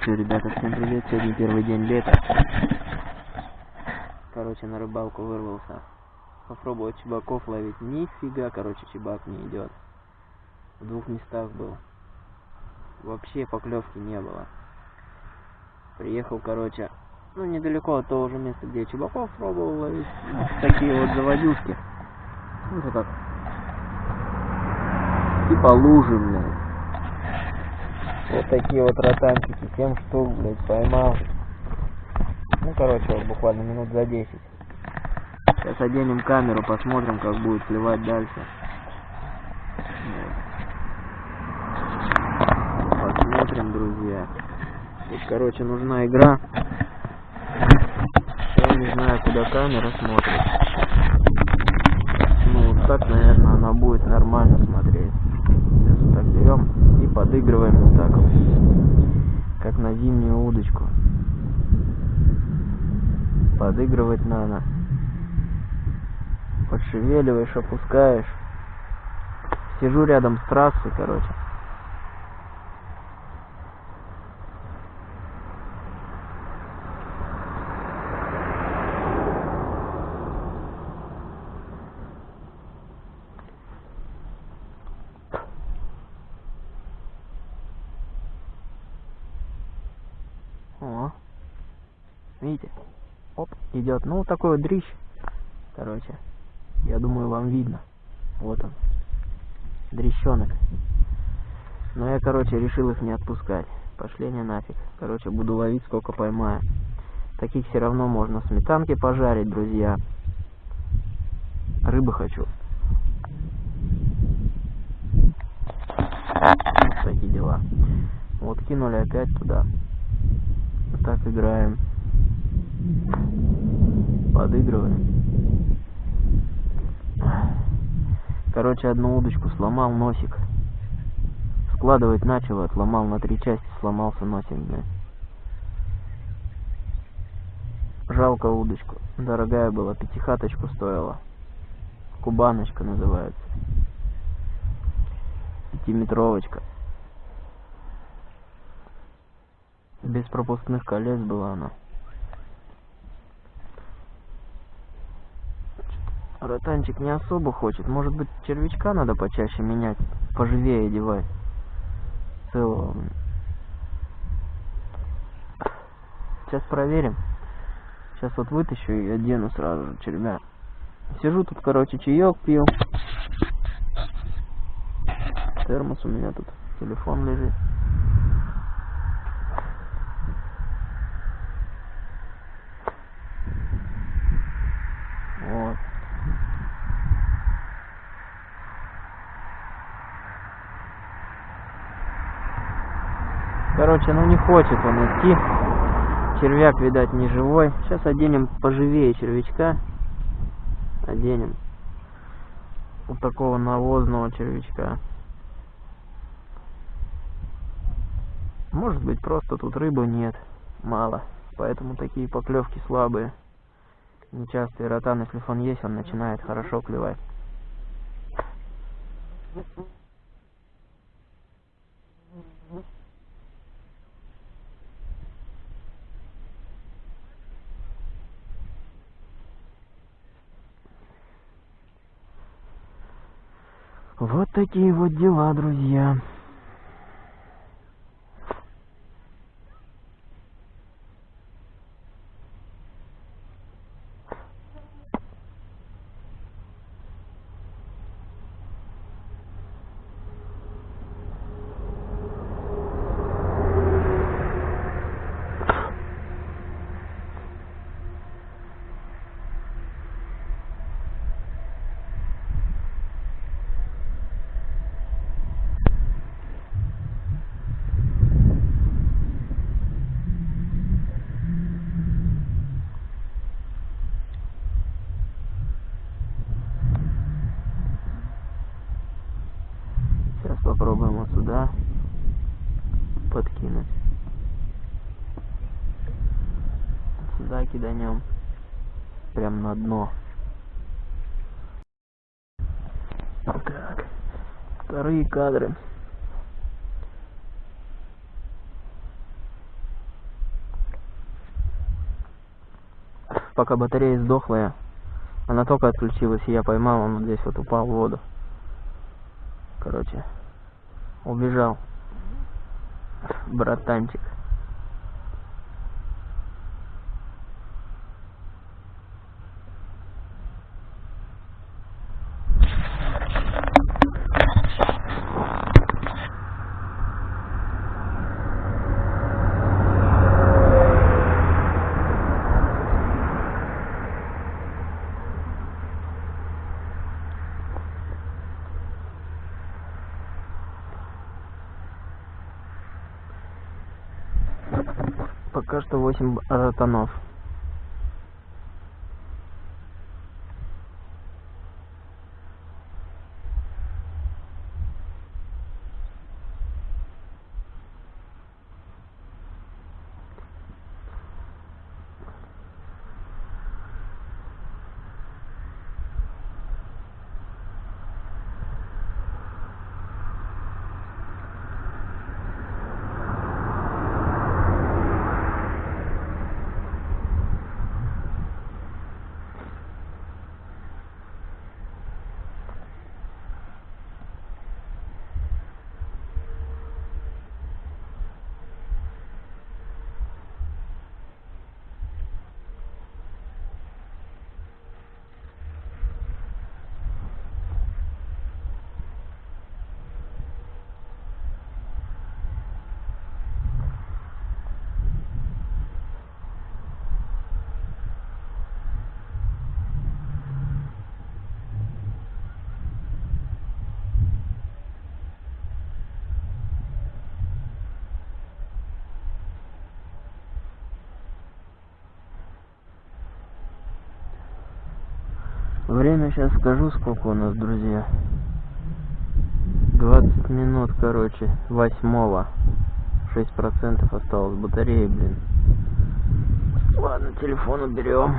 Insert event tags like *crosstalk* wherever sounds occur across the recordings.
Что, ребята, всем привет, сегодня первый день лета. Короче, на рыбалку вырвался. Попробовать чебаков ловить. Нифига, короче, чебак не идет. В двух местах был. Вообще поклевки не было. Приехал, короче, ну, недалеко от того же места, где я чебаков пробовал ловить. Такие вот заводюшки. Ну, это как. Типа лужи, блядь. Вот такие вот ротанчики, 7 штук, блядь, поймал. Ну, короче, вот буквально минут за 10. Сейчас оденем камеру, посмотрим, как будет сливать дальше. Посмотрим, друзья. Тут, короче, нужна игра. Я не знаю, куда камера смотрит. Ну, вот так, наверное, она будет нормально смотреть. Сейчас вот так берем подыгрываем вот так вот. Как на зимнюю удочку. Подыгрывать надо. Подшевеливаешь, опускаешь. Сижу рядом с трассой, короче. Идет. Ну, такой вот дрищ. Короче, я думаю, вам видно. Вот он. Дрещенок. Но я, короче, решил их не отпускать. Пошли они нафиг. Короче, буду ловить, сколько поймаю. Таких все равно можно сметанки пожарить, друзья. Рыбы хочу. Вот такие дела. Вот кинули опять туда. Вот так играем. Подыгрываем. Короче, одну удочку сломал носик. Складывать начал, отломал на три части, сломался носик, блядь. Жалко удочку. Дорогая была, пятихаточку стоила. Кубаночка называется. Пятиметровочка. Без пропускных колец была она. Ротанчик не особо хочет. Может быть, червячка надо почаще менять, поживее одевать. Целого. Сейчас проверим. Сейчас вот вытащу и одену сразу же червя. Сижу тут, короче, чаек пил. Термос у меня тут, телефон лежит. Вот. Короче, ну не хочет он идти. Червяк, видать, не живой. Сейчас оденем поживее червячка. Оденем. Вот такого навозного червячка. Может быть, просто тут рыбы нет. Мало. Поэтому такие поклевки слабые. Нечастый ротан, если фон есть, он начинает хорошо клевать. Вот такие вот дела, друзья. киданем прям на дно. Так, вторые кадры. Пока батарея сдохла, она только отключилась, и я поймал, он вот здесь вот упал в воду. Короче, убежал. Братанчик. Пока что Время сейчас скажу, сколько у нас, друзья. 20 минут, короче, восьмого. 6% осталось батареи, блин. Ладно, телефон уберем.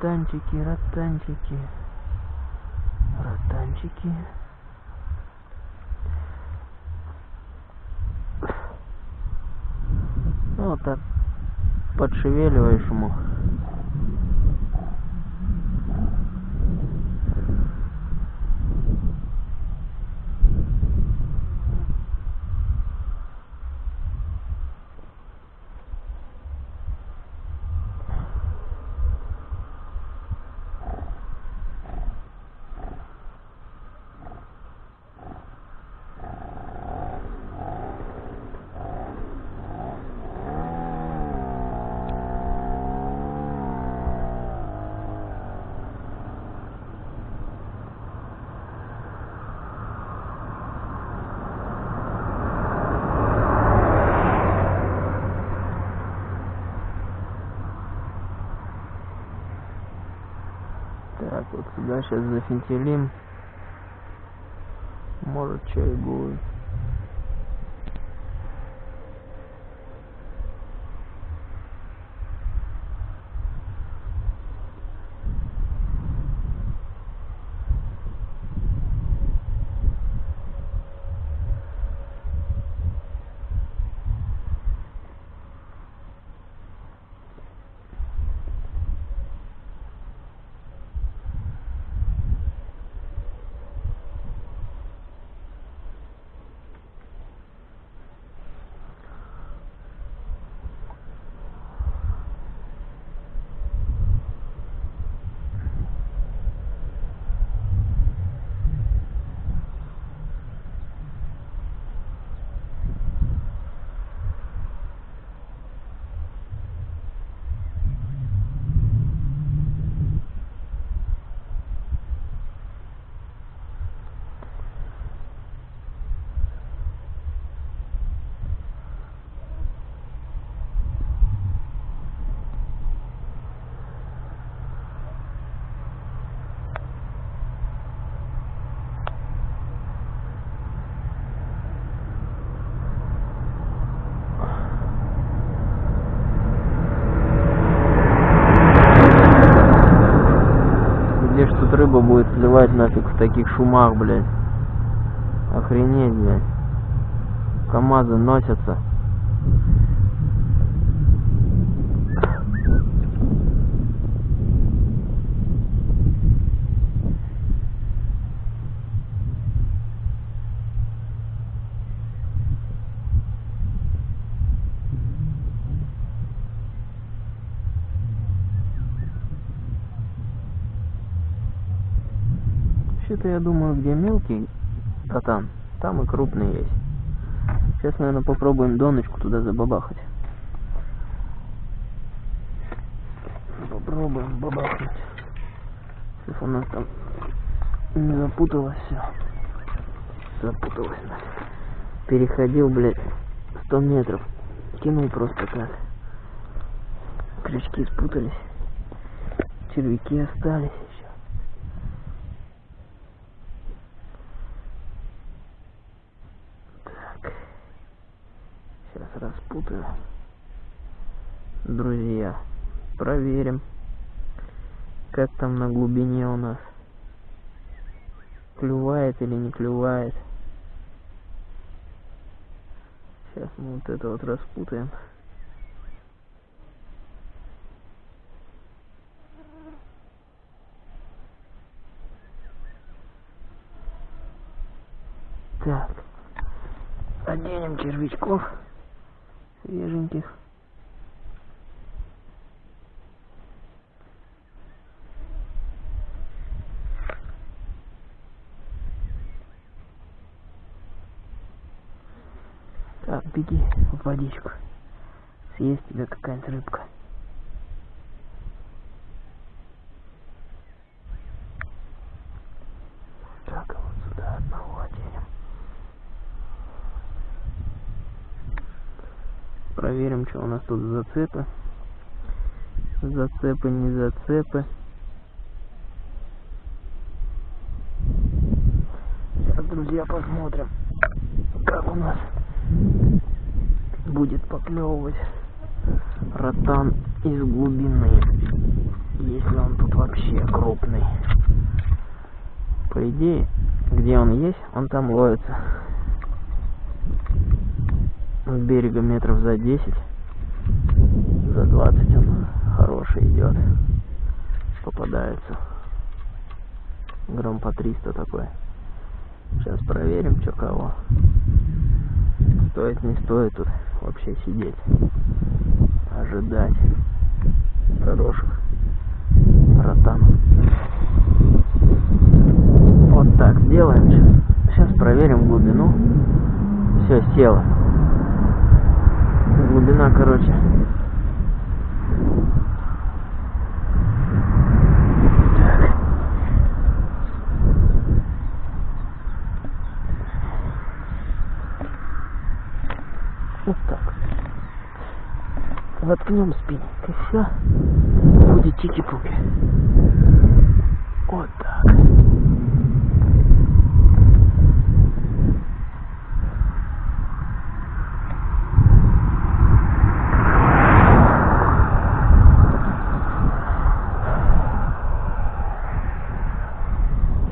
Ротанчики, ротанчики, ротанчики. Ну, вот так подшевеливаешь ему. Так, вот сюда рыба будет сливать нафиг в таких шумах, блядь. Охренеть, блядь. КамАЗы носятся. Вообще-то я думаю, где мелкий катан, там и крупный есть. Сейчас, наверное, попробуем доночку туда забабахать. Попробуем бабахнуть. Сейчас у нас там не запуталось все. Запуталось нафиг. Переходил, блядь, 100 метров. Кинул просто так. Крючки спутались. Червяки остались еще. Так. Сейчас распутаю. Друзья, проверим, как там на глубине у нас. Клювает или не клювает. Сейчас мы вот это вот распутаем. Так. Оденем червячков свеженьких. Так, беги в водичку. Съесть тебе какая-нибудь рыбка. Так, а вот сюда одного оденем. Проверим, что у нас тут за зацепы. Зацепы, не зацепы. Сейчас, друзья, посмотрим, как у нас будет поклевывать ротан из глубины, если он тут вообще крупный. По идее, где он есть, он там ловится. От берега метров за 10, за 20 он хороший идет. Попадается. Грамм по 300 такой. Сейчас проверим, что кого. Стоит, не стоит тут вообще сидеть. Ожидать хороших ротанов. Вот так сделаем. Сейчас проверим глубину. Все, село. Глубина, короче. Так. Вот так. Воткнем спиннинг и все. Будет тики-пуки. Вот так.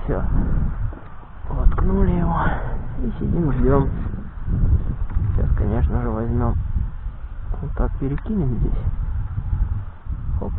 Все. Воткнули его. И сидим, ждем. Сейчас, конечно же, возьмем. Вот так перекинем здесь. Хоп.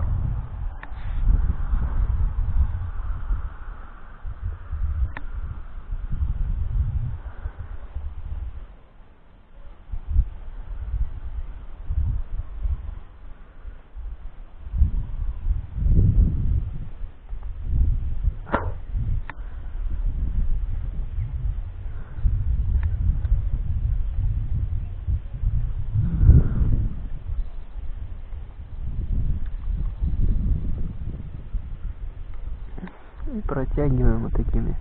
И протягиваем вот такими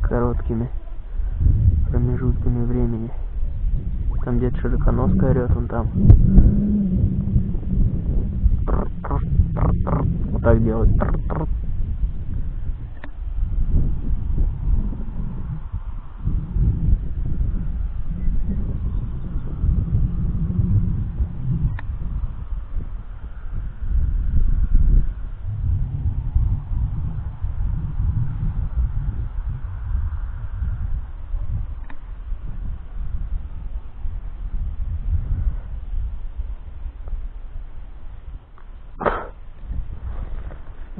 короткими промежутками времени. Там где-то широконоска орет, он там. Вот так делать.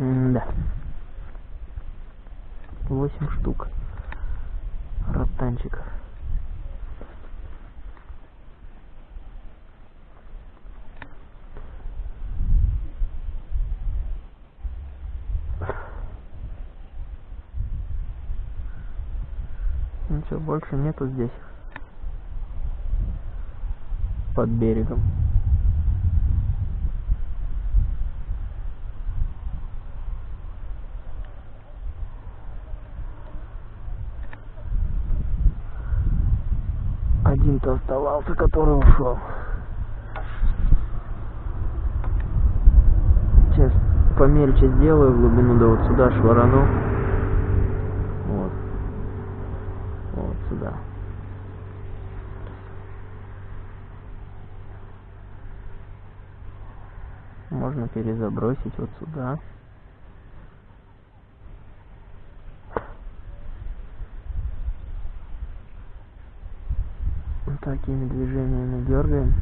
Да. Восемь штук. Ротанчиков. Ничего больше нету здесь. Под берегом. Один-то оставался, который ушел. Сейчас помельче сделаю глубину, да вот сюда шварану. Вот. Вот сюда. Можно перезабросить вот сюда. такими движениями дергаем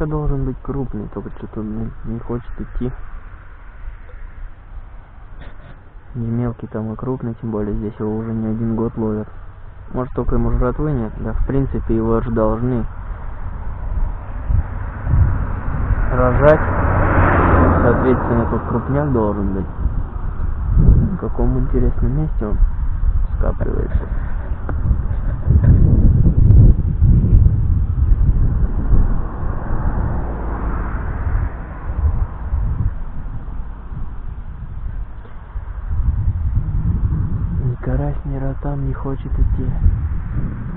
Всяко должен быть крупный, только что-то не хочет идти. Не мелкий там и крупный, тем более здесь его уже не один год ловят. Может только ему жратвы нет, да в принципе его же должны рожать соответственно тут крупняк должен быть в каком интересном месте он скапливается ни карась ни ротан не хочет идти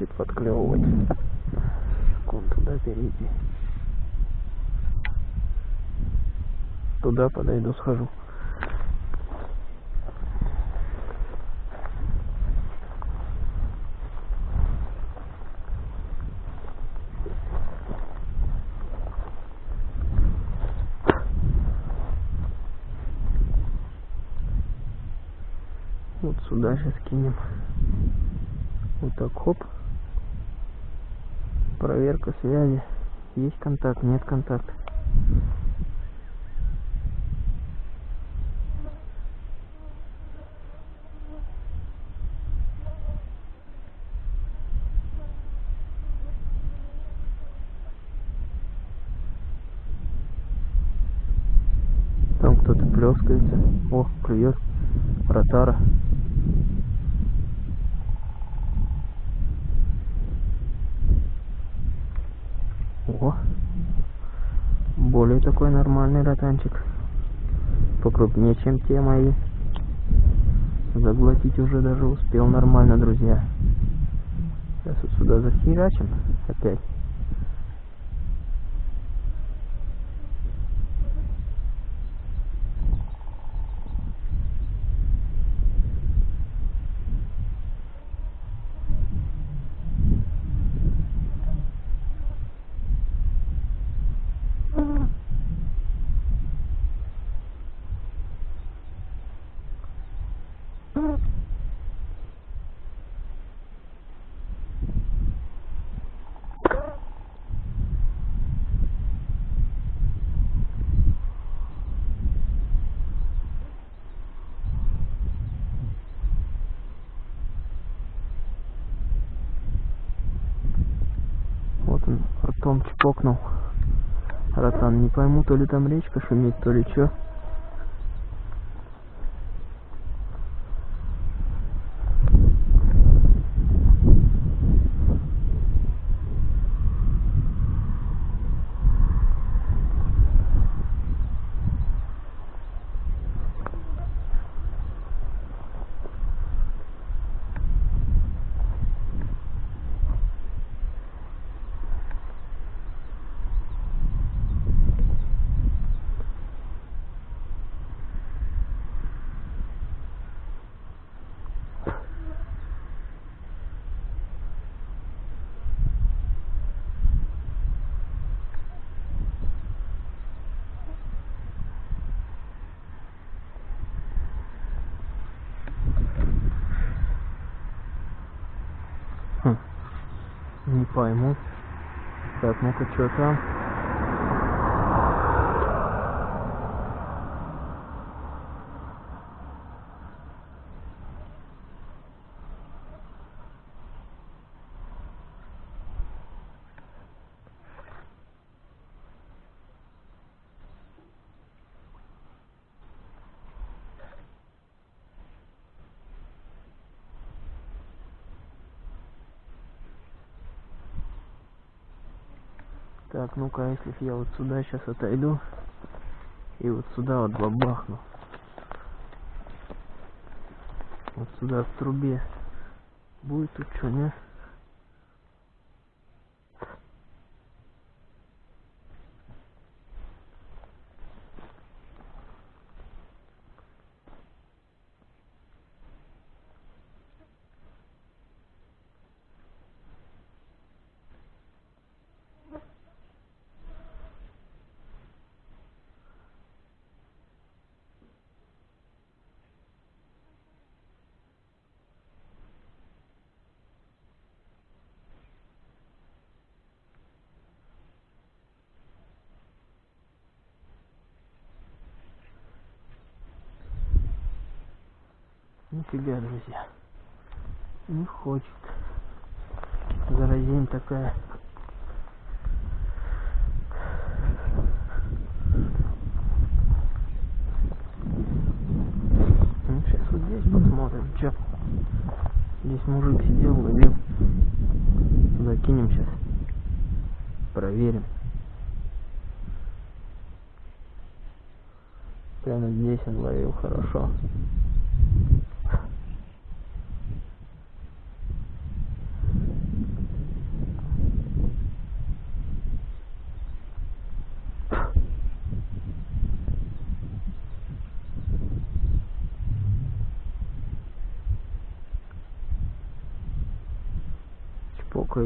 хочет подклевывать. Секунду туда перейти. Туда подойду, схожу. Вот сюда сейчас кинем. Вот так, хоп проверка связи. Есть контакт, нет контакта. Там кто-то плескается. О, клюет. Ротара. Такой нормальный ротанчик. Покрупнее, чем те мои. Заглотить уже даже успел нормально, друзья. Сейчас вот сюда захерачим опять. Вот он ртом чпокнул. Ротан, не пойму, то ли там речка шумит, то ли чё. Не пойму. Так, ну-ка, что там? Так, ну-ка, а если я вот сюда сейчас отойду и вот сюда вот бабахну. Вот сюда в трубе. Будет тут что, не? Нифига, друзья. Не хочет. Заразень такая. Ну, сейчас вот здесь посмотрим, что. Здесь мужик сидел, ловил. Туда кинем сейчас. Проверим. Прямо здесь он ловил хорошо.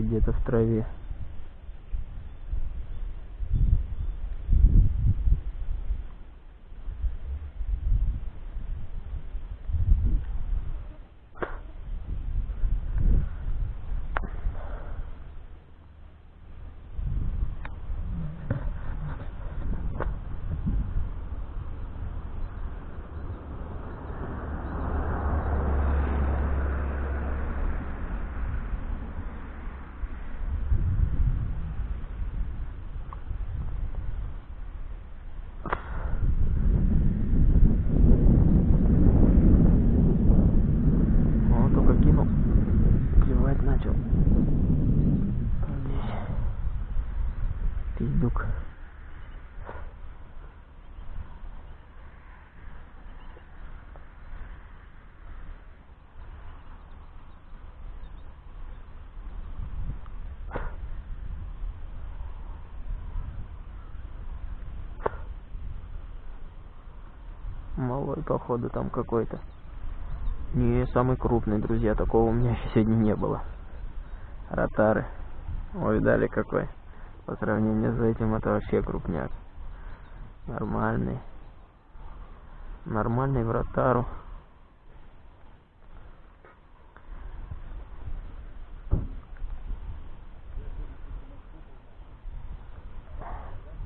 Где-то в траве. идем. Пиздюк. Малой, походу, там какой-то. Не самый крупный, друзья. Такого у меня еще сегодня не было. Ротары. Ой, видали какой. По сравнению с этим это вообще крупняк. Нормальный. Нормальный в ротару.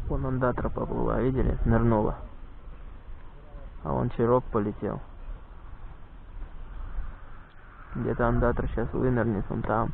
Вон андатра поплыла, видели? Нырнула. А вон чирок полетел. Где-то андатор сейчас вынырнет, он там.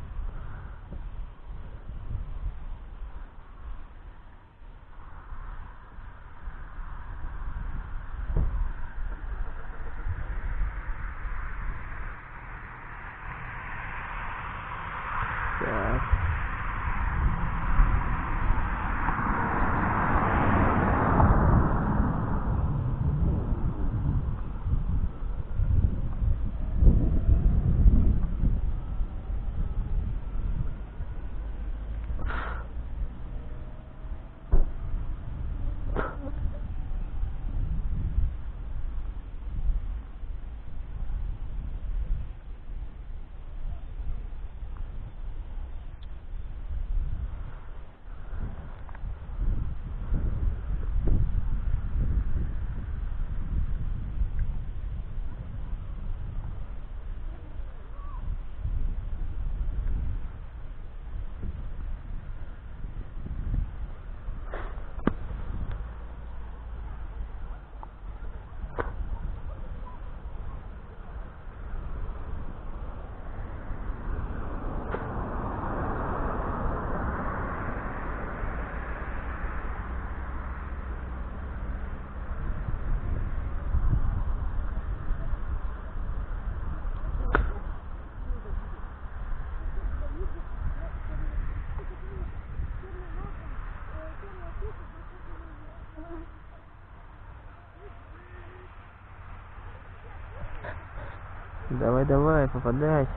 Давай, давай, попадайся.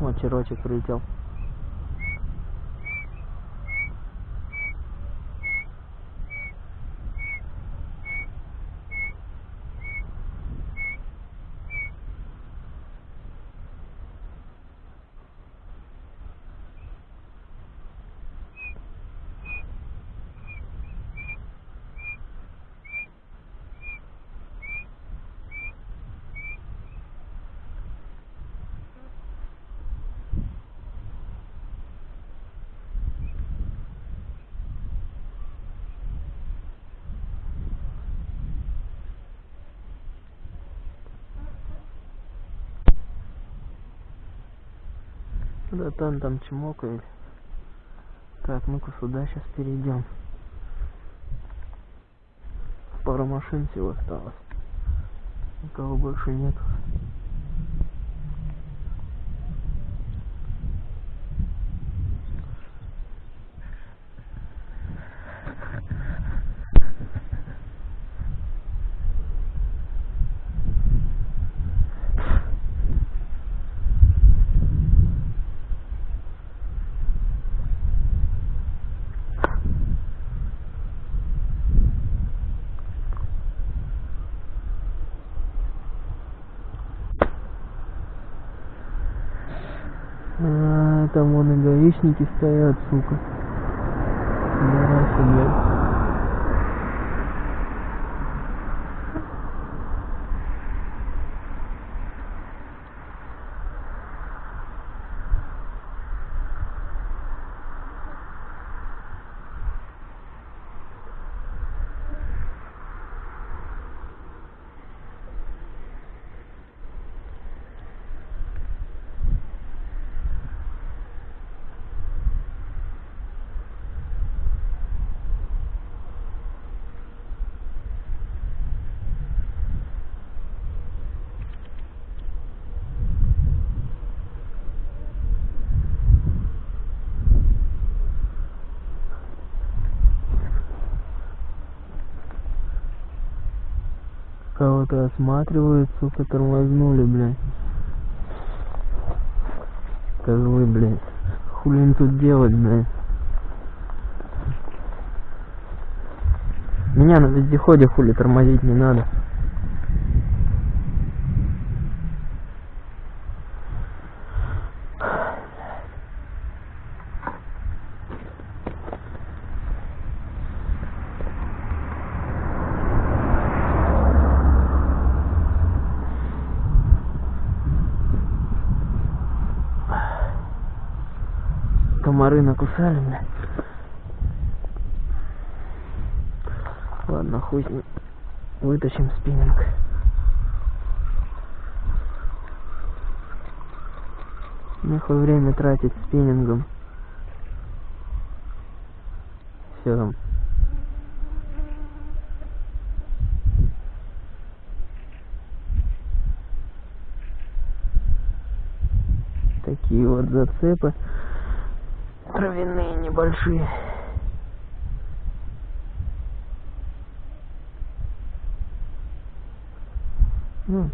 Вот черочек прилетел. Да там там чмокает. Так, ну-ка сюда сейчас перейдем. Пара машин всего осталось. Никого больше нет. А, там вон и гаишники стоят, сука. Пидорасы, блядь. Пока осматривают, сука, тормознули, блядь. Козлы, блядь. Хули им тут делать, блядь? Меня на вездеходе хули тормозить не надо. Комары накусали, бля. Ладно, хуй с ним. Вытащим спиннинг. Нахуй время тратить спиннингом. Все там. Такие вот зацепы травяные небольшие. Ну,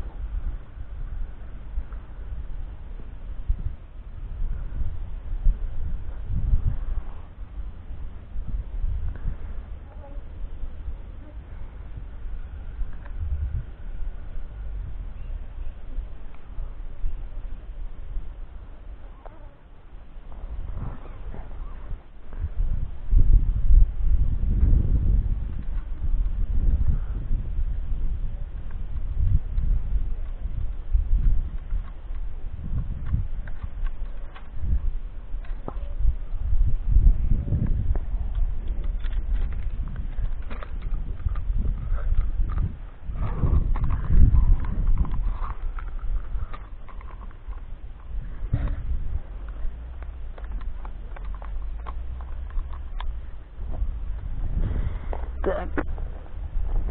Так.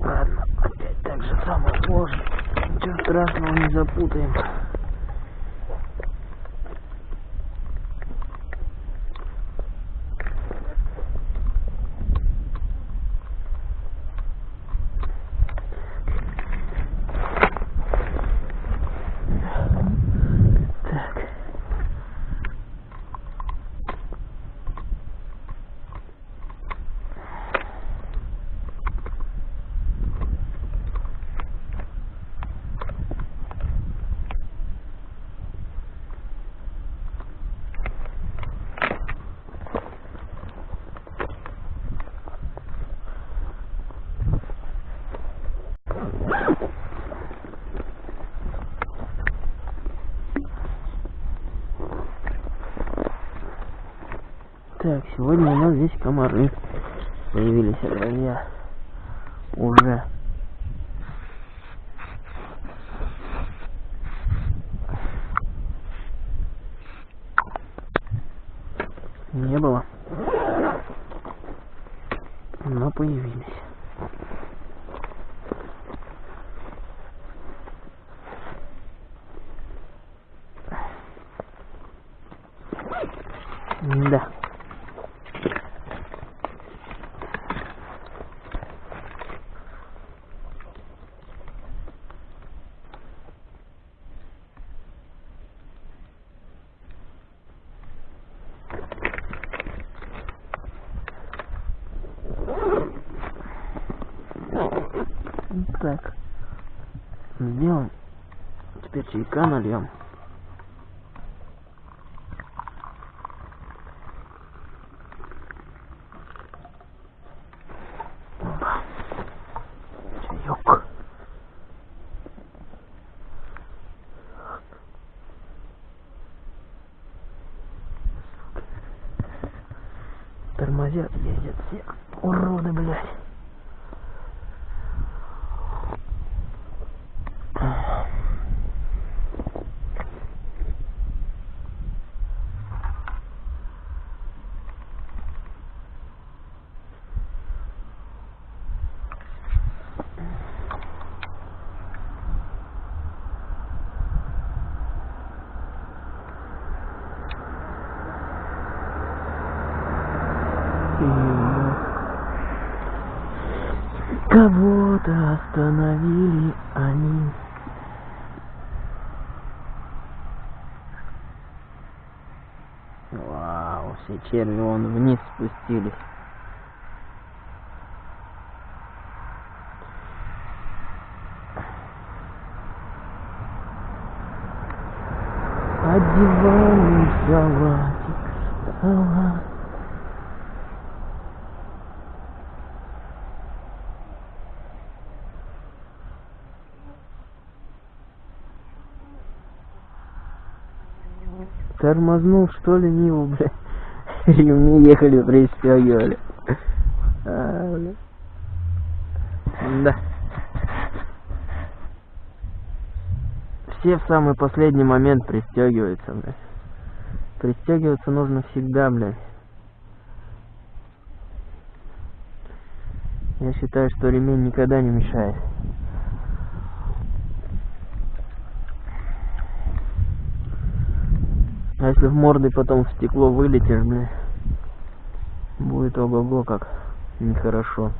Ладно, опять так же самое сложно. Ничего страшного не запутаем. Так. Так, сегодня у нас здесь комары появились, друзья. Уже. Кого-то остановили они. Вау, все черви вон вниз спустились. Одеваем салатик, салат. Тормознул, что ли, Ниву, бля. *laughs* Ремни ехали, пристегивали. А. Да. Все в самый последний момент пристегиваются, бля. Пристегиваться нужно всегда, бля. Я считаю, что ремень никогда не мешает. Если в морды потом в стекло вылетишь, бля, будет ого-го как нехорошо.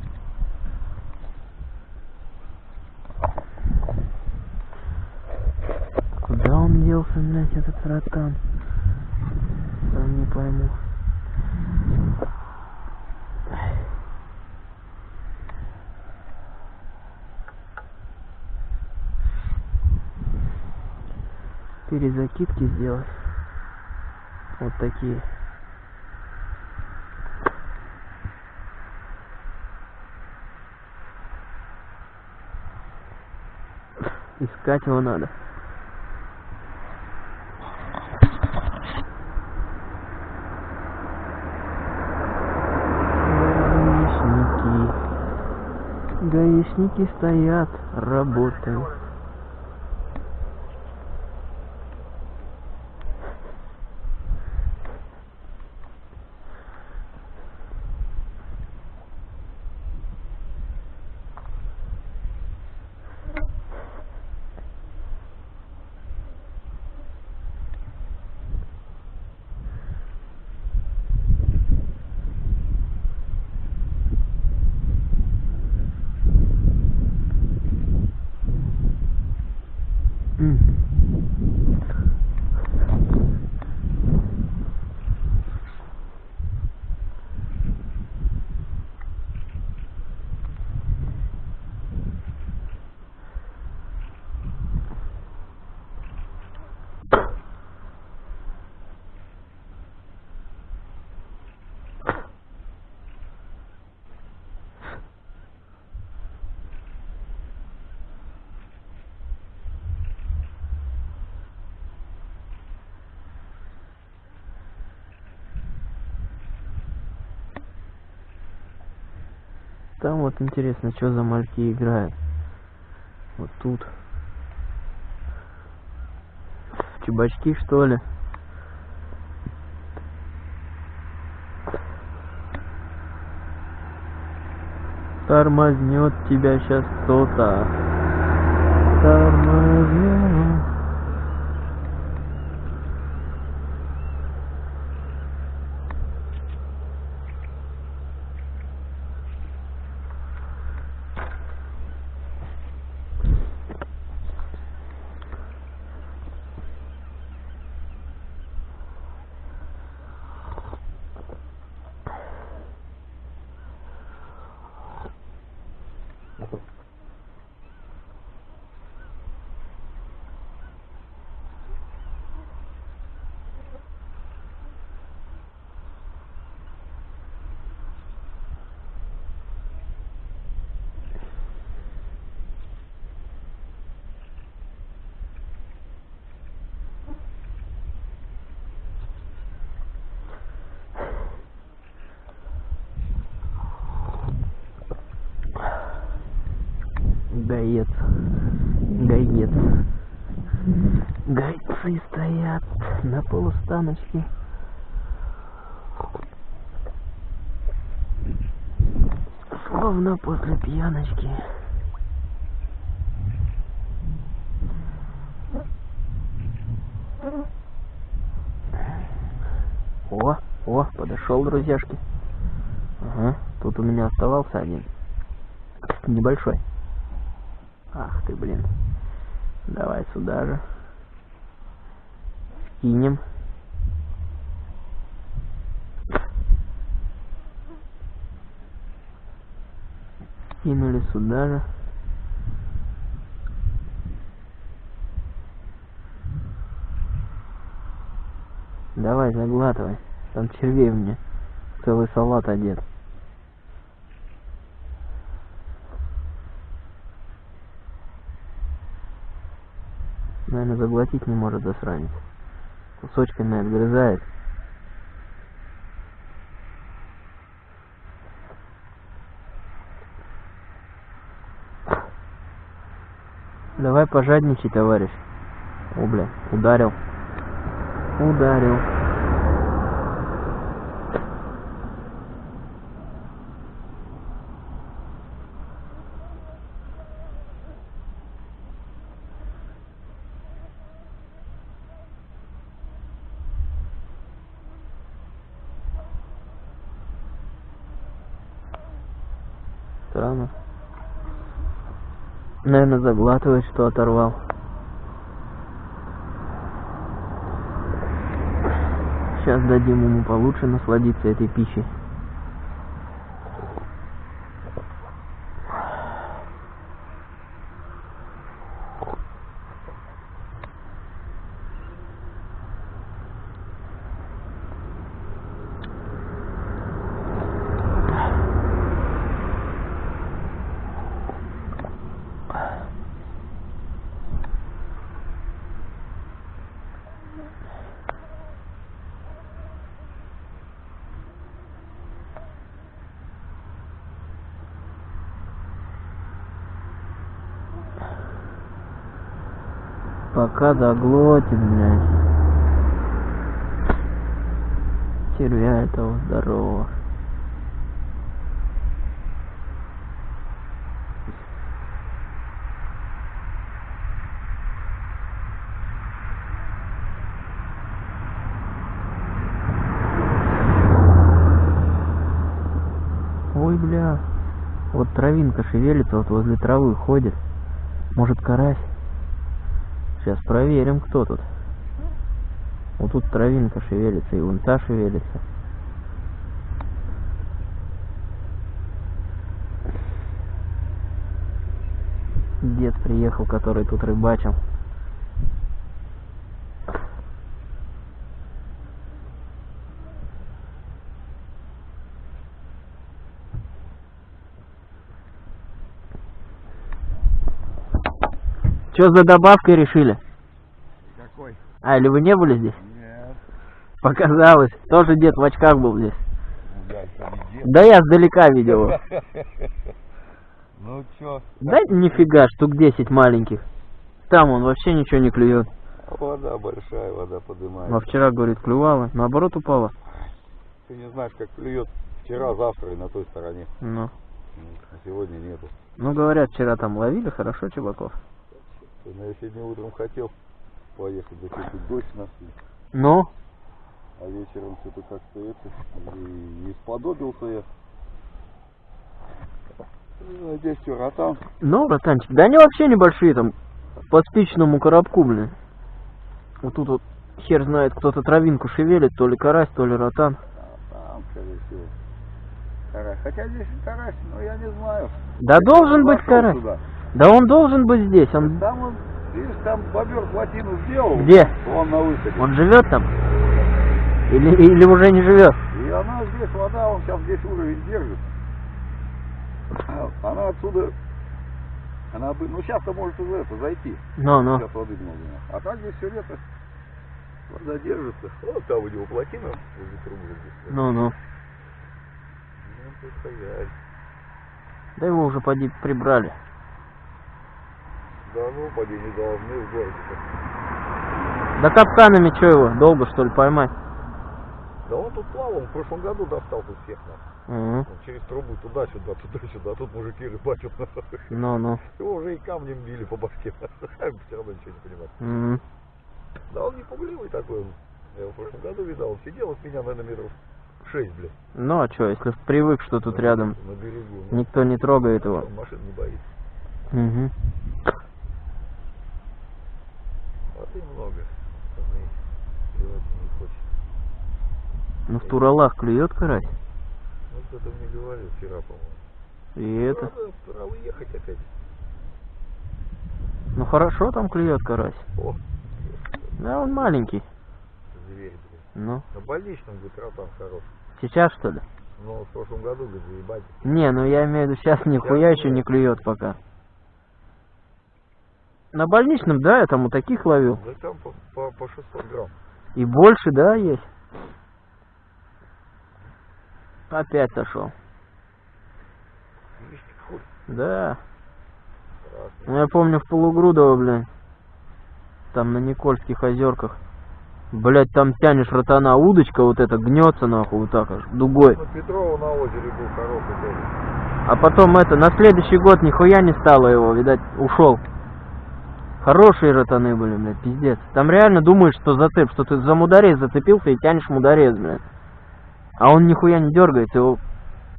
Куда он делся, блядь, этот ротан? Сам не пойму. Перезакидки сделать. Вот такие. Искать его надо. Гаишники. Гаишники стоят, работают. Там вот интересно, что за мальки играют. Вот тут. Чебачки, что ли? Тормознет тебя сейчас кто-то. Тормознет. Гаец. Гаец. Гайцы стоят на полустаночке. Словно после пьяночки. О, о, подошел, друзьяшки. Ага, тут у меня оставался один. небольшой. Ах ты, блин. Давай сюда же. Кинем. Кинули сюда же. Давай, заглатывай. Там червей мне. Целый салат одет. Наверное, заглотить не может засранец. Кусочками отгрызает. Давай пожадничай, товарищ. О, бля, ударил. Ударил. Наверное, заглатывает, что оторвал. Сейчас дадим ему получше насладиться этой пищей. Пока заглотит, блядь. Червя этого здорового. Ой, бля. Вот травинка шевелится, вот возле травы ходит. Может, карась? Сейчас проверим, кто тут. Вот тут травинка шевелится, и вон та шевелится. Дед приехал, который тут рыбачил. Что за добавкой решили? Какой? А, или вы не были здесь? Нет. Показалось. Тоже дед в очках был здесь. Я. Да я сдалека видел его. *laughs* Ну чё? Да нифига, штук 10 маленьких. Там он вообще ничего не клюет. Вода большая, вода поднимается. А вчера, говорит, клювала. Наоборот упала. Ты не знаешь, как клюет вчера, завтра и на той стороне. Ну. А сегодня нету. Ну, говорят, вчера там ловили хорошо чебаков. Ну, я сегодня утром хотел поехать, тут дождь нас. Ну, А вечером что-то как-то это, и, и сподобился я. Ну, Здесь что, ротан? ну, братанчик, да они вообще небольшие там, по спичному коробку, блин. Вот тут вот хер знает, кто-то травинку шевелит, то ли карась, то ли ротан. А, там, скорее всего. Карась. Хотя здесь карась, но я не знаю. Да Я должен быть карась. туда. Да он должен быть здесь, он... Там он, видишь, там бобер плотину сделал. Где? Он на выходе. Он живет там? Или, или уже не живет? И она здесь, вода, он сейчас здесь уровень держит. А Она отсюда, она бы, ну сейчас-то может уже это зайти. Ну, ну. Сейчас воды много. А так здесь все лето вода держится. Вот там у него плотина возле трубы. Ну, ну. Ну. Да его уже поди прибрали. Да ну, поди не должны в городе. Да капканами что его, долго что ли поймать? Да он тут плавал, он в прошлом году достал тут всех нас. Мгм. Он через трубу туда-сюда, туда-сюда, тут мужики рыбачат. Ну, ну. Его уже и камнем били по башке. *laughs* Все равно ничего не понимает. Мгм. Да он не пугливый такой. Я его в прошлом году видал. Он сидел от меня, наверное, метров шесть, блядь. Ну а чё, если привык, что тут рядом На берегу. Ну, никто не трогает его. машин не боится. Угу. Воды много. Не хочет. Ну в Туралах клюет карась. Ну, кто-то мне говорил вчера, по-моему. И это. Надо пора уехать опять. Ну хорошо там клюет карась. О, Да, он маленький. зверь, блядь. Ну, На больничном, говорит, ротан хорош. сейчас что ли? Но в прошлом году, говорит, заебать. Не, ну я имею в виду, сейчас нихуя еще не клюет пока. На больничном, да, я там у таких ловил. Да там по, по, по 600 грамм. И больше, да, есть. Опять сошел. Да. Ну я помню в Полугрудово, блин. Там на Никольских озерках. Блять, там тянешь ротана, удочка вот эта гнется нахуй вот так аж, дугой. Ну, Петрова на озере был хороший тоже. А потом это, на следующий год нихуя не стало его, видать, ушел. Хорошие ротаны были, блядь, пиздец. Там реально думаешь, что зацеп, что ты за мударец зацепился и тянешь мударец, блядь. А он нихуя не дергается, его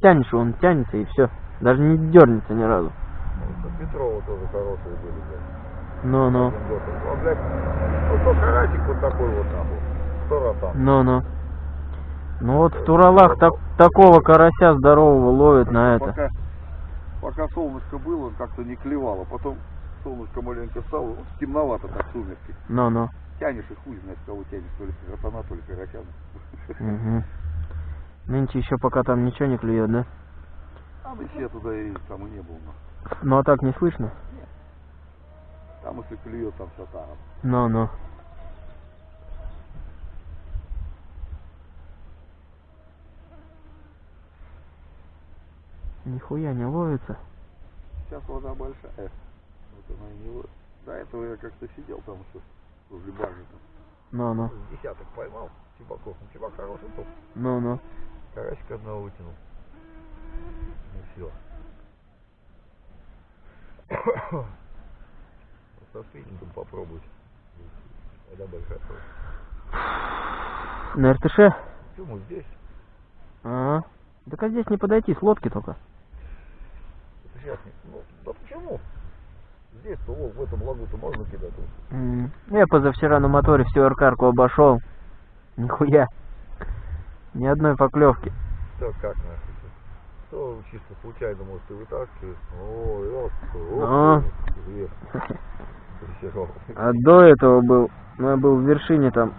тянешь, он тянется и все. Даже не дернется ни разу. Ну, Петрова тоже хорошие были, блядь. Ну-ну. Он, блядь, ну, то карасик вот такой вот, нахуй. Сто ротан. ну-ну. Ну вот в Туралах так, такого карася здорового ловят на это. Пока, пока солнышко было, как-то не клевало. Потом солнышко маленько стало, вот темновато так сумерки. Ну-ну. Тянешь и хуй знает, кого тянешь, то ли ротана, то ли карася. Угу. Нынче еще пока там ничего не клюет, да? А мы все туда и там и не был. но. Ну а так не слышно? Там если клюет, там все там. Ну-ну. Нихуя не ловится. Сейчас вода большая. Она не. До этого я как-то сидел там еще возле баржи. там. Ну-ну. Десяток поймал. Чебаков. Ну, чебак хороший был. Ну-ну. Карасика одного вытянул. Ну все. Со спиннингом попробовать. Вода большая. На РТШ? Почему здесь? Ага. Так а здесь не подойти, с лодки только. Это сейчас. Ну, да почему? Здесь-то вот в этом лагу-то можно кидать. М, Я позавчера на моторе всю аркарку обошел. Нихуя. Ни одной поклевки. Да как нахуй? То чисто случайно, может, и вытаскиваешь. О, ёпта, о, вверх. Дрессировал. А до этого был, ну я был в вершине там.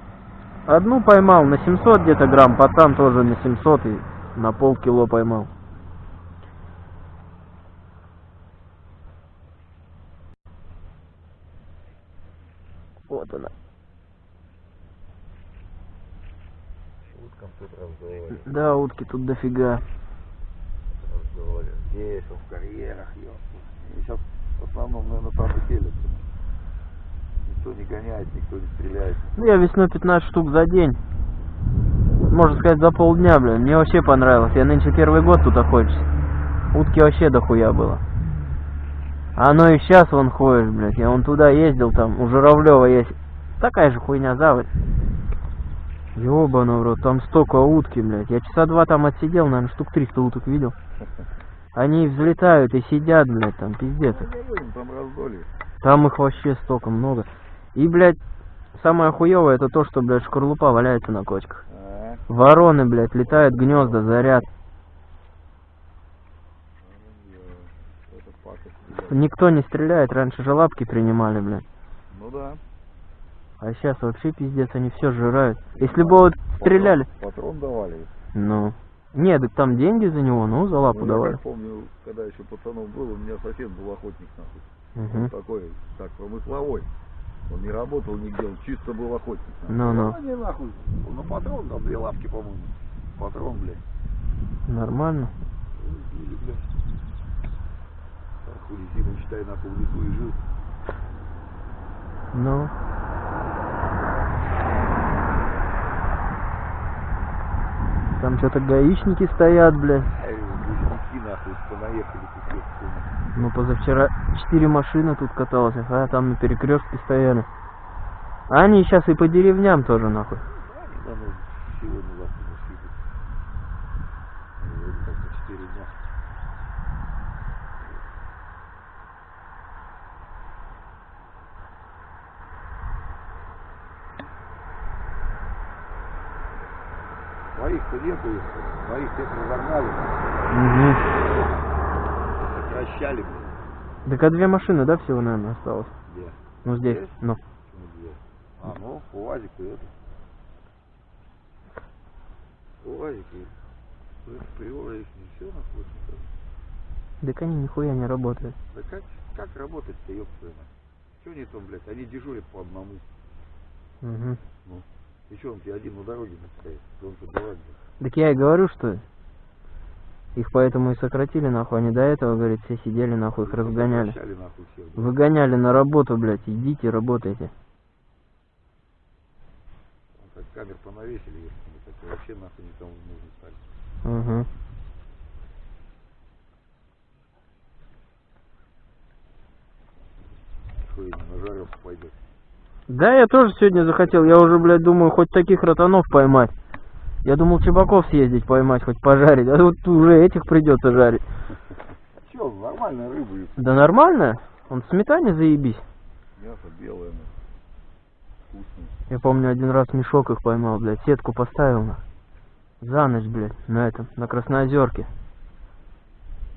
Одну поймал на 700 где-то грамм, пацан тоже на 700 и на полкило поймал. Вот она. Уткам тут разговаривали. Да, утки тут дофига. Разговаривали. Здесь, в карьерах, ёпта. Сейчас в основном, наверное, там и селятся. Никто не гоняет, никто не стреляет. Ну я весной 15 штук за день. Можно сказать, за полдня, блин. Мне вообще понравилось. Я нынче первый год тут охочусь. Утки вообще дохуя было. Оно и сейчас вон ходишь, блядь. Я вон туда ездил, там, у Журавлева есть. Такая же хуйня заводь. Ёбаный в рот, там столько утки, блядь. Я часа два там отсидел, наверное, штук 300 уток видел. Они взлетают и сидят, блядь, там, пиздец. Там их вообще столько много. И, блядь, самое хуевое это то, что, блядь, шкарлупа валяется на кочках. А, Вороны, блядь, летают гнезда, заряд. Никто не стреляет, раньше же лапки принимали, блядь. Ну да. А сейчас вообще пиздец, они все жирают. Если бы вот стреляли... Патрон давали. Ну... Нет, так там деньги за него, ну, за лапу Ну, я давали. как помню, когда еще пацаном был, у меня сосед был охотник нахуй. Мгм. Он такой, так, промысловой. Он не работал нигде, он чисто был охотник. нахуй. Ну-ну. они нахуй. Ну патрон там две лапки, по-моему. Патрон, блядь. Нормально. Или, блядь. Зиму, считай, нахуй в лесу и жил. Ну... Там что-то гаишники стоят, блядь. Лесники, нахуй, понаехали тут. Ну, позавчера четыре машины тут каталось, а там на перекрестке стояли. А они сейчас и по деревням тоже, нахуй. Они, наверное, сегодня завтра не съедут. Своих-то нету, их, своих всех разогнали, Угу. сокращали. Так а две машины, да, всего, наверное, осталось? Где? Ну, здесь, Здесь? ну. Почему две? А, ну, УАЗик и это. УАЗик и приора их не все находится. Так они нихуя не работают. Да как, как работать-то, ёб твою мать? Чего они там, блядь, они дежурят по одному. Угу. И что он тебе один на дороге? Да он что, дурак, блядь? Так я и говорю, что их поэтому и сократили, нахуй. Они до этого, говорит, все сидели, нахуй, их разгоняли. Выгоняли на работу, блядь. Идите, работайте. Как камер понавесили, если вообще нахуй никому не нужны стали. Угу. Пойдет. Да, я тоже сегодня захотел. Я уже, блядь, думаю, хоть таких ротанов поймать. Я думал Чебаков съездить поймать, хоть пожарить. А вот уже этих придется жарить. Че, нормальная рыба, Да нормально. Он в сметане заебись. мясо белое, ну. Вкусное. Я помню, один раз мешок их поймал, блядь. Сетку поставил на. За ночь, блядь, на этом, на Красноозерке.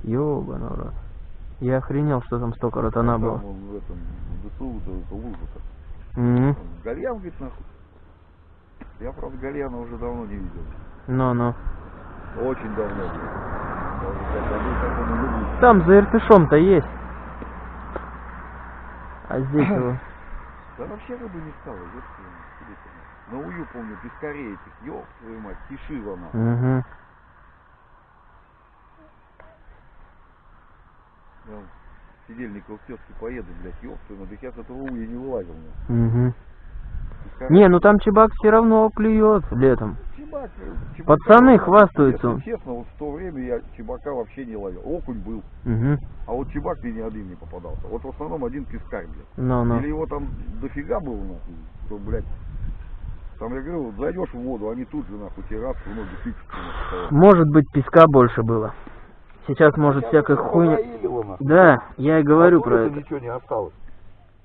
Ёбаный в рот. Я охренел, что там столько ротана было. Он в этом, в ДСУ, то это лужа-то. Угу. Гальян, говорит, нахуй. Я, правда, Гальяна уже давно не видел. Ну-ну. Очень давно. Там за Иртышом-то есть. А здесь *clears throat* его... Да вообще рыбы не стало. На ую, помню, пескарей этих, ёб твою мать, тишила нахуй. Угу. Я Сидельников тётке поеду, блядь, ёб твою мать, так я с этого уя не вылазил. Угу. Не, ну там чебак все равно клюет летом. Чебак, э, чебака Пацаны хвастаются. Если честно, вот в то время я чебака вообще не ловил. Окунь был, Угу. а вот чебак мне ни один не попадался. Вот в основном один пескарь, блядь. Ну-ну. Или его там дофига было, нахуй, что, блядь, там, я говорю, вот зайдешь в воду, они тут же, нахуй, тебе раз в ноги тычут. Может быть, песка больше было. Сейчас, может, всякая хуйня... Понаилило, нахуй. Да, я и говорю А про это. ничего не осталось.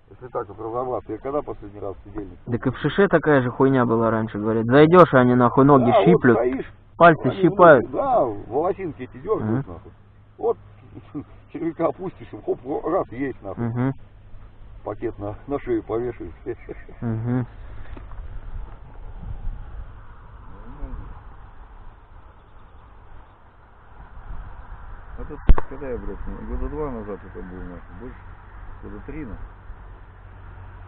Если так вот разобраться. Я когда последний раз сидельник? Так и в шише такая же хуйня была раньше, говорит. Зайдешь, а они нахуй ноги Да, вот щиплют, стоишь, пальцы они щипают. внутри, Да, волосинки эти дергают, Мгм. нахуй. Вот *laughs* червяка опустишь, хоп, раз есть, нахуй. Угу, Пакет на, на шею повешаешь. *laughs* угу. А тут, когда я, блядь, года два назад это был, нахуй, больше, года три, нахуй.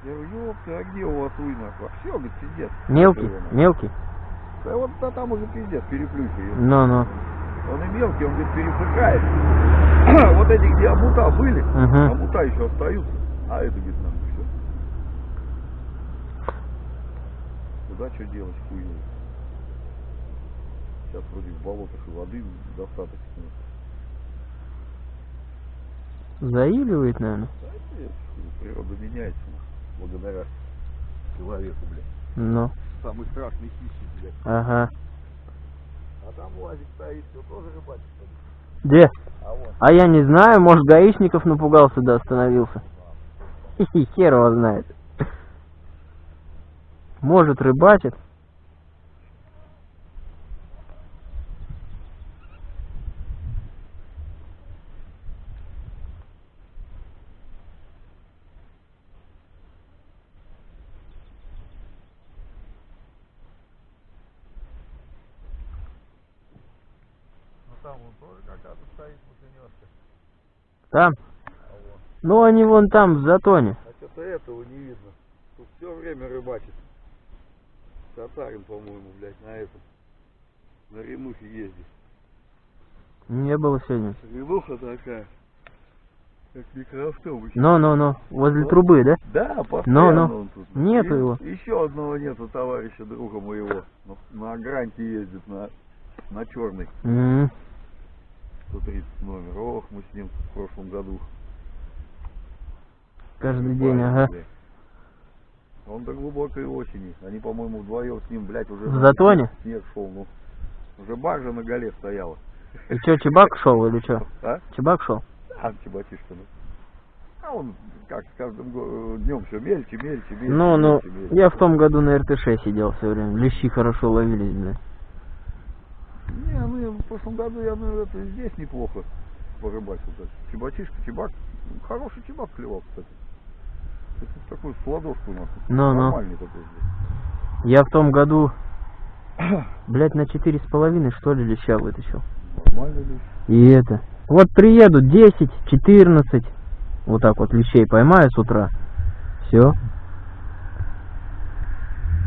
Я говорю, ёпта, а где у вас? А все, говорит, пиздец. Мелкий, нахуй. мелкий. Да вот да, там уже пиздец, переплюхивает. Ну-ну. Он и мелкий, он, говорит, пересыхает. *clears throat* вот эти, где амута были, Угу. амута еще остаются. А это, говорит, нам все. Куда что делать, хуй его. Сейчас вроде в болотах и воды достаточно. Заиливает, наверное. Да, нет, природа меняется, благодаря человеку, блядь. Ну, Самый страшный хищник, блядь. ага. А там лазик стоит, все тоже рыбачит. Где? А вон. А я не знаю, может, гаишников напугался, да остановился. Хи-хи, хер его знает. Может, рыбачит. Ну там он тоже какая-то стоит машинёшка. Там. Ну, они вон там, в затоне. А что-то этого не видно. Тут все время рыбачит. Татарин, по-моему, блядь, на этом. На Ренухе ездит. Не было сегодня. Ренуха такая. Как микроавтобус. Ну-ну-ну, возле трубы, да? Да, постоянно Ну-ну. он тут. Нету И- его. Еще одного нету товарища, друга моего. На, на гранте ездит, на, на черный. М, 130 номер. Ох, мы с ним в прошлом году. Каждый день, ага. Он до глубокой осени. Они, по-моему, вдвоем с ним, блядь, уже... В затоне? Снег шел, ну. Уже баржа на голе стояла. И что, Чебак шел или что? А? Чебак шел? А, чебатишка, ну. А он, как с каждым днем все мельче, мельче, мельче. Ну, ну, мельче, мельче. я в том году на РТШ сидел все время. Лещи хорошо ловились, блядь. Прошлом году я, ну, это здесь неплохо порыбачил. Так. Чебачишка, чебак. ну, Хороший чебак клевал, кстати. Это такой с ладошку у нас. Ну-ну. Нормальный такой здесь. Я в том году, блядь, на четыре с половиной, что ли, леща вытащил. Нормальный лещ. И это. Вот приеду 10, 14, вот так вот лещей поймаю с утра. Все.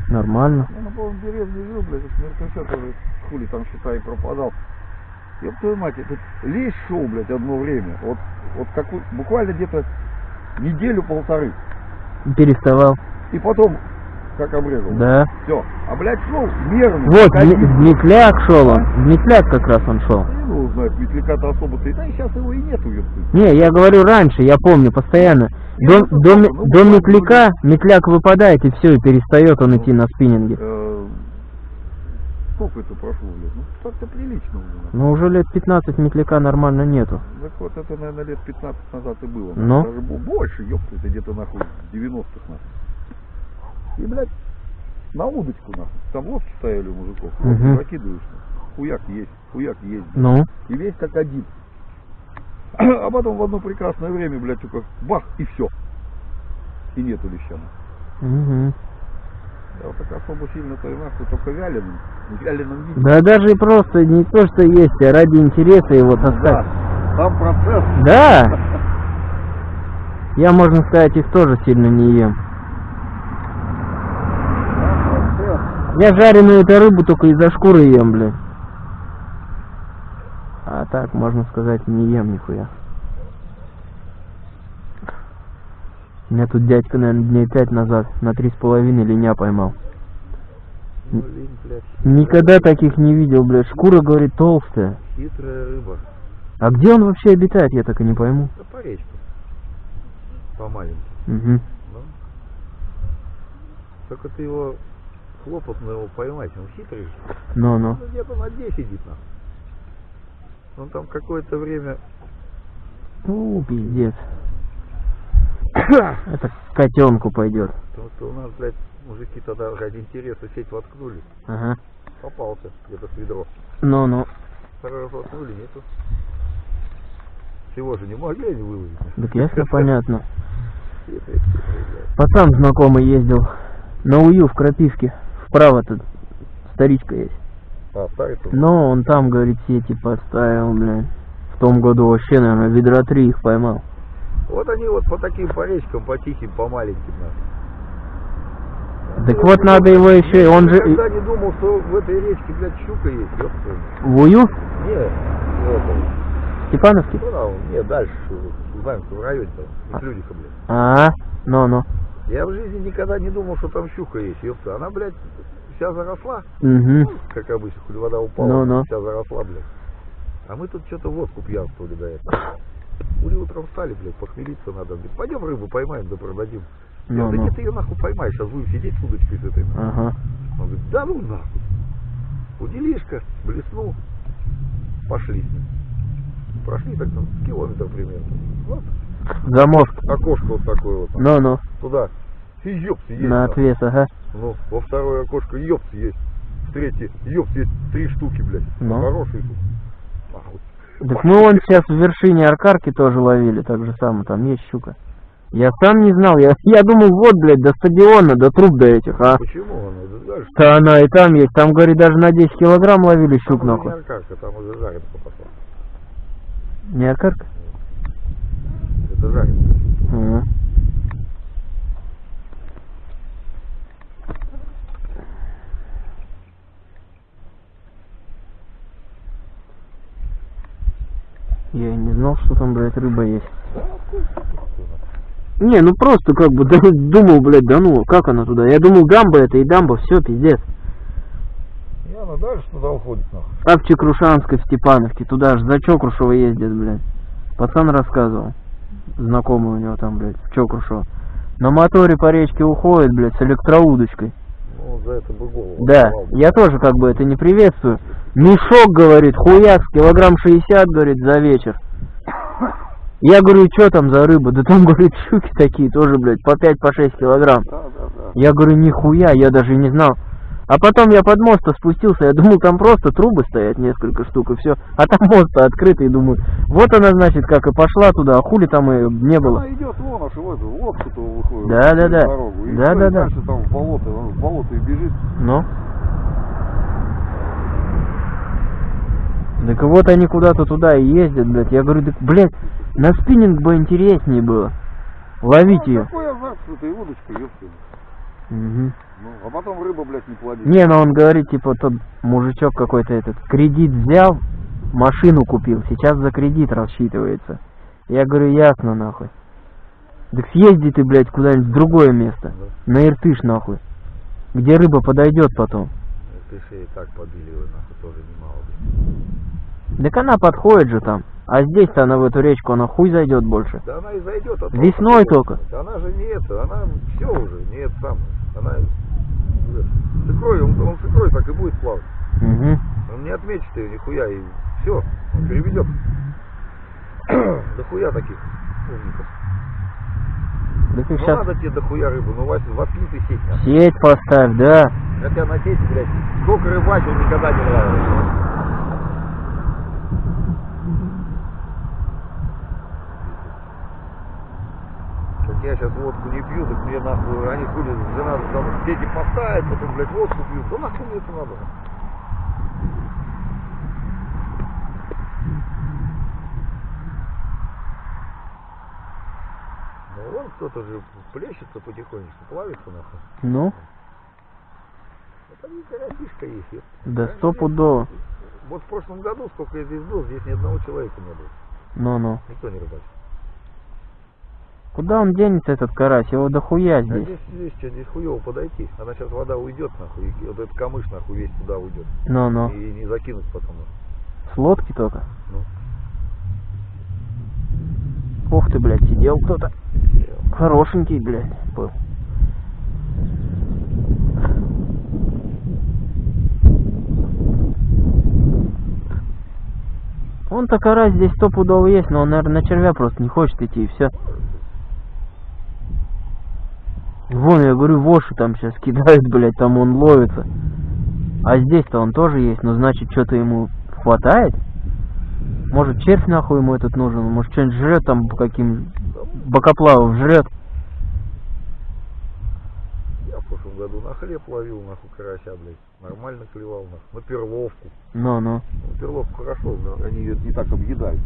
Нормально. Я на полном деревне жил, блядь, это мертвеца тоже хули там считай пропадал. Ёб твою мать, этот лещ шел, блядь, одно время. Вот, вот какой, буквально где-то неделю-полторы. Переставал. И потом, как обрезал. Да. Все. А, блядь, шел мерно. Вот, как в Метляк шел он. В Метляк как раз он шел. Не знаю, метляка-то особо-то. Да, и сейчас его и нету, ёпты. Не, я говорю раньше, я помню, постоянно. До, ну, до, ме- ну, до ну, метляка, метляк выпадает и все, и перестает он идти на спиннинге. Э, Сколько это прошло, блядь? Ну, так-то прилично уже. Но уже лет 15 метляка нормально нету. Так вот, это, наверное, лет 15 назад и было. Ну? Даже бо- больше, ёпта, это где-то, нахуй, 90-х, нахуй. И, блядь, на удочку, нахуй. Там лодки стояли у мужиков. Мгм. закидываешь. Хуяк есть, хуяк есть. блядь. Ну, И весь как один. А потом в одно прекрасное время, блядь, только бах, и все. И нету леща. нахуй. угу. Я вот так особо сильно-то и нахуй только вяленым. Вяленым виде. Да даже и просто не то, что есть, а ради интереса его Да, таскать. там процесс. Да. Я, можно сказать, их тоже сильно не ем. Я жареную эту рыбу только из-за шкуры ем, блин. А так, можно сказать, не ем нихуя. Меня тут дядька, наверное, дней пять назад на три с половиной линя поймал. Ну, Никогда таких не видел, блядь. Шкура, говорит, толстая. хитрая рыба. А где он вообще обитает, я так и не пойму. Да по речку. По маленьким. Угу. Ну. Только ты его хлопотно его поймать, он хитрый. же. Ну-ну. Ну, где-то на дне сидит нахуй. Он там какое-то время У, пиздец. *coughs* Это котенку пойдет. Потому что у нас, блядь, мужики тогда ради интереса сеть воткнули. Ага. Попался где-то с ведро. Ну-ну. Второй раз воткнули, нету. Всего же не могли они выловить. Так ясно, понятно. *laughs* Пацан знакомый ездил на УЮ в Крапивке. Вправо тут старичка есть. А, старый-то? Но он там, говорит, сети поставил, блядь. В том году вообще, наверное, ведра три их поймал. Вот они вот по таким по речкам, по тихим, по маленьким. нахуй. Так вот надо его еще, и он же... Никогда не думал, что в этой речке, блядь, щука есть, ёпта. В УЮ? Не, это, Степановский? ну да, не, дальше, в Ивановском районе, там, Людиха, блядь. А, ну-ну. Я в жизни никогда не думал, что там щука есть, ёпта. Она, блядь, вся заросла, Угу. как обычно, хули вода упала, Ну-ну. вся заросла, блядь. А мы тут что-то водку пьянствовали до этого. Хули утром встали, блядь, похмелиться надо. Говорит, пойдем рыбу поймаем, да продадим. Я говорю, да Ну-ну. нет, ты ее нахуй поймаешь, сейчас будем сидеть с удочкой с этой. нахуй». Ага. Он говорит, да ну нахуй. Уделишка, блеснул, пошли с ним. Прошли так там километр примерно. Вот, Замок. окошко вот такое вот. Ну-ну. Туда. И ёпси есть. На отвес, ага. Ну, во второе окошко ёпси есть. В третье ёпси есть три штуки, блядь. Ну. Хорошие тут. А, вот. Так мы вон сейчас в вершине Аркарки тоже ловили, так же самое, там есть щука. Я сам не знал, я, я думал, вот, блядь, до стадиона, до труб до этих, а. Почему она? Это дальше. Да она и там есть, там, говорит, даже на 10 килограмм ловили щук, Там нахуй. не аркарка, там уже жаренка пошла. Не Аркарка? Это жаренка. Ага. Я не знал, что там, блядь, рыба есть. Не, ну просто как бы *laughs* да, думал, блядь, да ну, как она туда? Я думал, дамба это и дамба, все, пиздец. И она дальше туда уходит, нахуй. А в Чекрушанской, в Степановке, туда же за Чокрушево ездят, блядь. Пацан рассказывал. Знакомый у него там, блядь, в Чокрушево. На моторе по речке уходит, блядь, с электроудочкой. Ну, за это бы голову. Да, оторвал я тоже как бы это не приветствую. Мешок, говорит, хуяк, килограмм 60, говорит, за вечер. Я говорю, что там за рыба? Да там, *laughs* говорит, щуки такие тоже, блядь, по 5-6 по килограмм. Да, да, да. Я говорю, нихуя, я даже не знал. А потом я под мост спустился, я думал, там просто трубы стоят несколько штук и все. А там мост открытый, думаю, вот она, значит, как и пошла туда, а хули там и не было. Она идет вон аж в эту лодку-то выходит. Да, да, да. Дорогу. И Да, всё, да, и да. дальше там в болото, в болото и бежит. Ну? Так вот они куда-то туда и ездят, блядь. Я говорю, так, блядь, на спиннинг бы интереснее было. Ловить Ну, ее. Какой азарт с этой удочкой, ёпта. Мгм. Ну, а потом рыба, блядь, не плодит. Не, ну он говорит, типа, тот мужичок какой-то этот, кредит взял, машину купил, сейчас за кредит рассчитывается. Я говорю, ясно, нахуй. Так съезди ты, блядь, куда-нибудь в другое место. На Иртыш, нахуй. Где рыба подойдет потом. Ты же и так подыливай, нахуй, тоже немало. Так она подходит же там. А здесь-то она в эту речку, она хуй зайдет больше. Да она и зайдет. а Весной только. Да Она же не это, она все уже, не это самое. Она э, с икрой, он, он с икрой так и будет плавать. Угу. Он не отметит ее нихуя и все, он переведет. *coughs* дохуя таких умников. Их Ну сейчас надо тебе дохуя рыбу, ну Вася, воткни ты сеть сеть поставь, да. Хотя на сети, блядь, сколько рыбачил, никогда не нравилось. Как я сейчас водку не пью, так мне нахуй, они хули, жена там сети поставит, потом, блядь, водку пьют. Да нахуй мне это надо? Ну вон кто-то же плещется потихонечку, плавится нахуй. Ну, Это карасишка есть. да стопудово. Вот в прошлом году, сколько я здесь был, здесь ни одного человека не было. Ну-ну. Никто не рыбачил. Куда он денется, этот карась? Его дохуя А здесь. здесь, здесь, что, здесь хуево подойти. Она сейчас вода уйдет, нахуй, и вот этот камыш, нахуй, весь туда уйдет. Ну-ну. И не закинуть потом. С лодки только. Ну. Ух ты, блядь, сидел кто-то. Хорошенький, блядь, был. Он-то карась здесь стопудово есть, но он, наверное, на червя просто не хочет идти, и все. Вон, я говорю, воши там сейчас кидают, блядь, там он ловится. А здесь-то он тоже есть, но значит, что-то ему хватает? Может, червь нахуй ему этот нужен, может, что-нибудь жрет там каким бокоплавов жрет. Я в прошлом году на хлеб ловил, нахуй, карася, блядь. Нормально клевал, нахуй. На перловку. Ну-ну. Ну, перловку хорошо, да. Они ее не так объедают.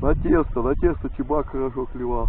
На тесто, на тесто чебак хорошо клевал.